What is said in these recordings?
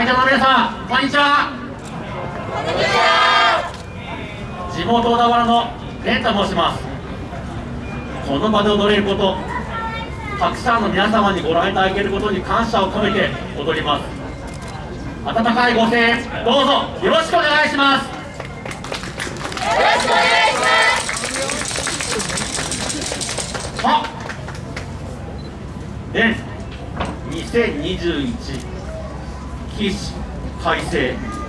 会場の皆さんこんにちは。地元小田原の蓮と申します。この場で踊れることたくさんの皆様にご覧いただけることに感謝を込めて踊ります。温かいご声援どうぞよろしくお願いします。よろしくお願いします。あで2021引改正。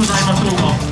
ございましょうか。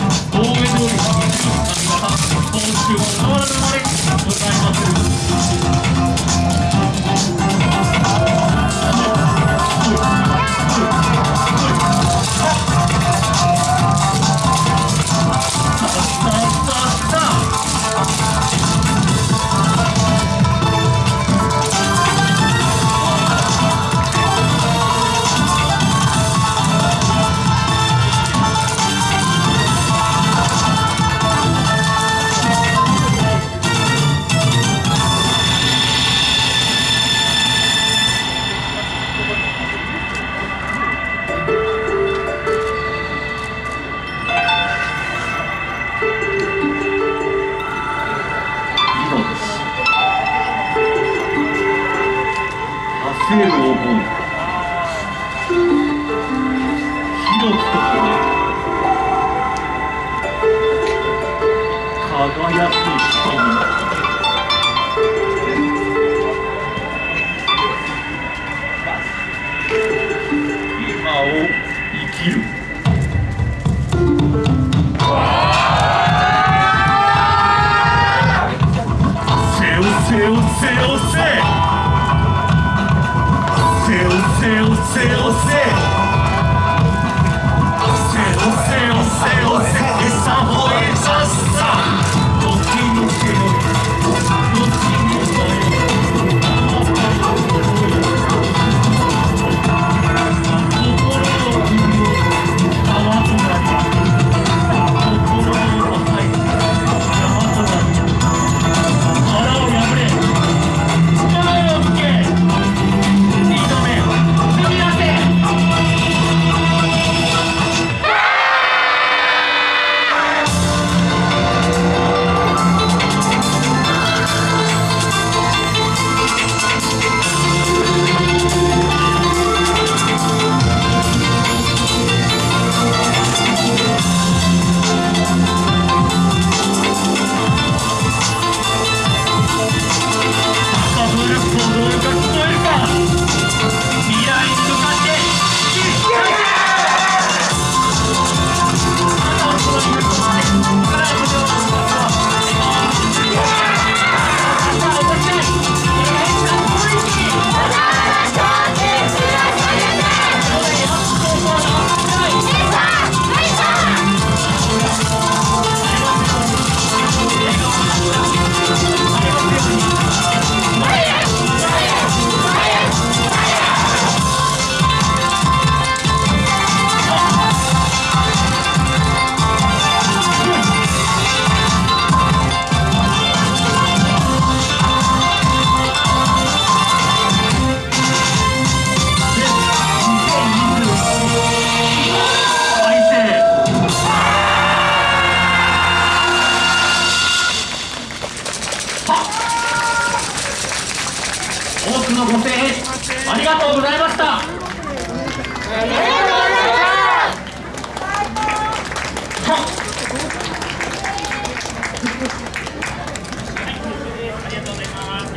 西部を思う火のとこ輝く瞳を生きる